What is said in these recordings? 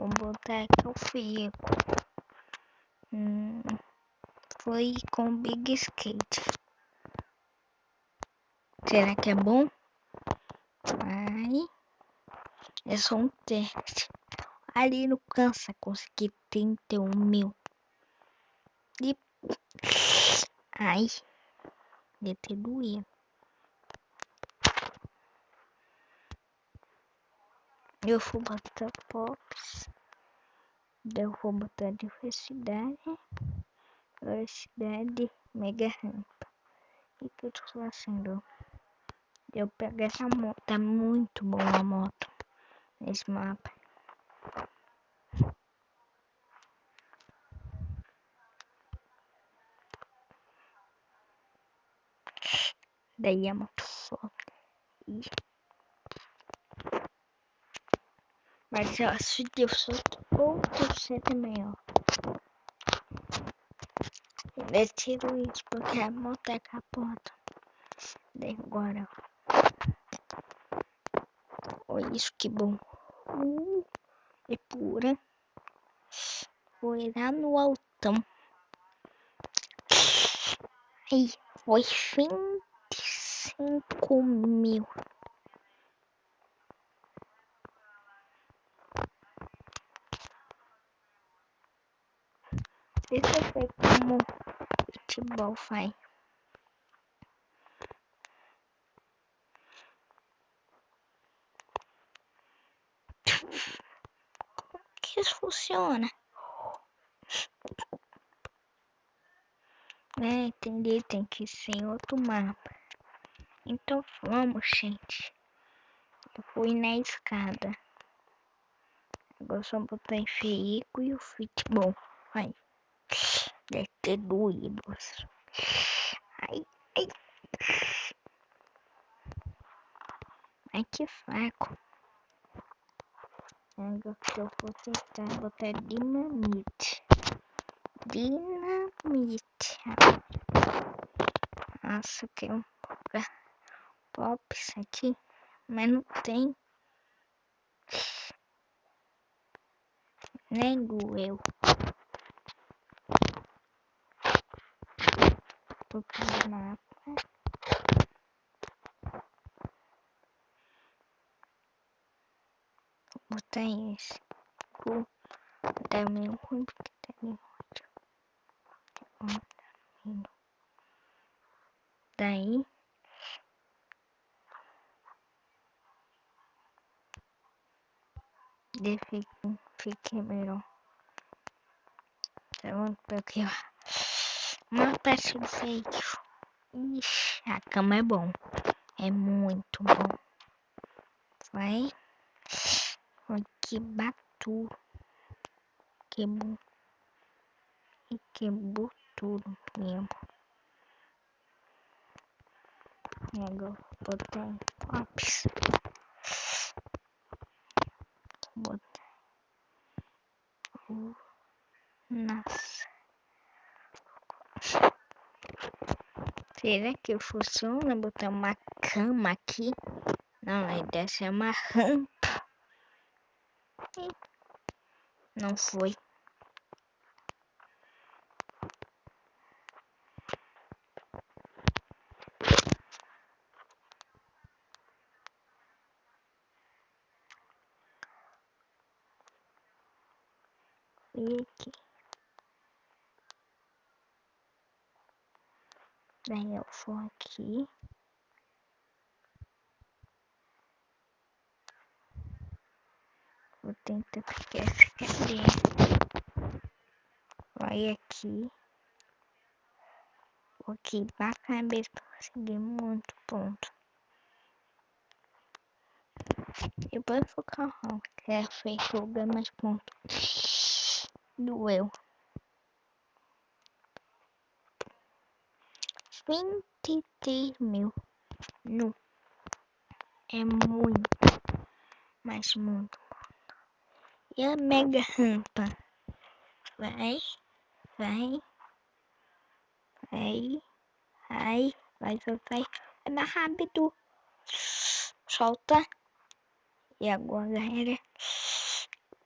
Vou botar aqui o fico. Hum, foi com Big Skate. Será que é bom? Vai. É só um teste. Ali no cansa consegui 31 mil. E... Ai. Deve ter doído. Eu vou botar pops. Eu vou botar diversidade. Velocidade mega rampa. E tô fazendo? Eu pego essa moto. Tá muito bom a moto. Nesse mapa. Daí a moto foda. E... Acho que eu solto outro C também, ó. Eu tiro isso porque a moto é capota. Daí agora, Olha isso que bom. Uh, é pura. Foi lá no altão. Aí, foi 25 mil. Deixa eu ver como futebol faz. Como que isso funciona? É, entendi, tem que ser em outro mapa. Então vamos, gente. Eu fui na escada. Agora só botar em veículo e o futebol. Vai. Ter doído. Ai, ai. Ai, que fraco. Agora que eu vou tentar botar dinamite. Dinamite. Nossa, tem um pops aqui, mas não tem. Nem doeu. Porque mapa. Botar esse. Botar o meu ruim porque tá meio ótimo. Daí. Fique, fique melhor. Então, porque uma peça de feito. Ixi, a cama é bom. É muito bom. Vai. Que batu. Quebrou. E quebrou tudo mesmo. Agora botar pops. Botar. Uh, nossa. Será que funciona botar uma cama aqui? Não, a ideia é uma rampa. Não foi. E aqui. Daí eu vou aqui. Vou tentar pegar essa cadeira. Vai aqui. Vou aqui pra cabeça pra conseguir muito ponto. Depois vou carro, que é feito mais pontos. Doeu. Vinte e três mil. Não. É muito. Mas muito. E a mega rampa? Vai. Vai. Vai. Vai. Vai soltar. É mais rápido. Solta. E agora, galera.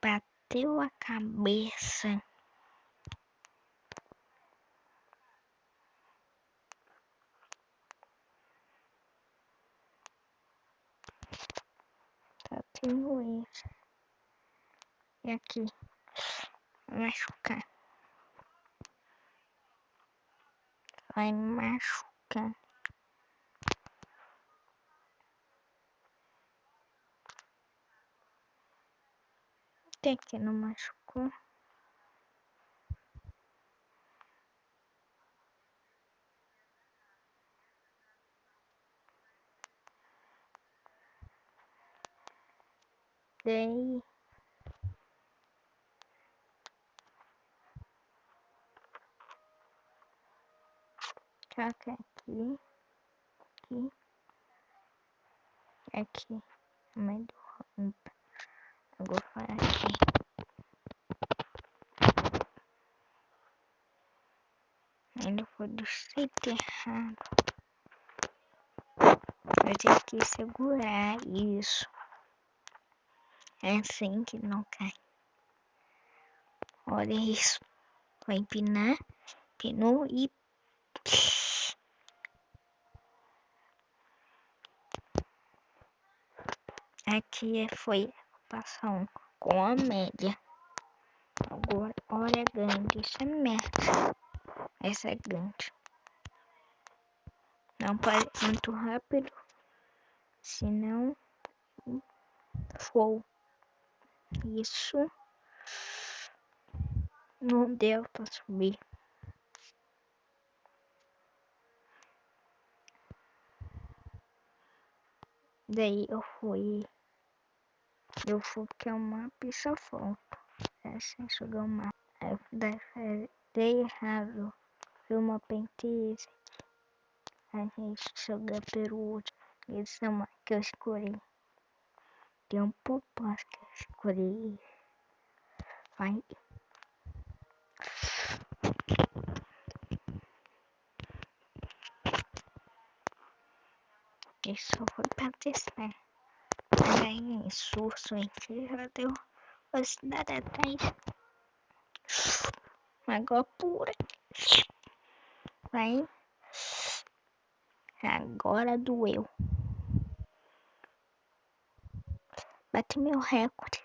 Bateu a cabeça. Isso. E aqui, machucar. Vai machucar. Tem que não machucou. Daí Caca aqui, aqui, aqui, no meio do rampa. Agora vai aqui. Ainda foi do jeito errado. Eu tenho que segurar isso. É assim que não cai. Olha isso. Vai empinar, pinou e Aqui foi passar um com a média. Agora, olha grande, isso é merda. Essa é grande. Não pode muito rápido, senão for isso não deu para subir. Daí eu fui. Eu fui que é uma pista foto. Assim, jogar uma. Aí dei errado. Foi uma penteira A gente joga pelo outro. Esse é uma que eu escolhi. Tem popós que escolhi. Vai. Isso foi pra testar. Aí, surso já deu velocidade atrás. Água pura. Vai. Agora doeu. Meu recorde.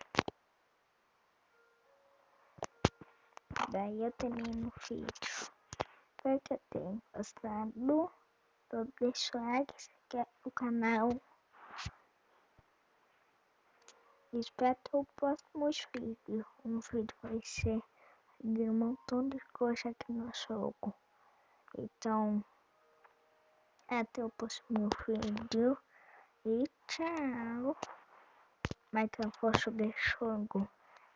Daí eu termino o vídeo. Espero que eu tenha gostado. Deixa o like o canal. Espero o próximo vídeo. Um vídeo vai ser de um montão de coisa aqui no jogo. Então, até o próximo vídeo. E tchau. De jogo.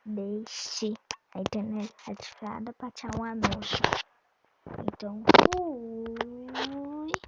Deixe a internet ativada para tirar um anúncio. Então, fui.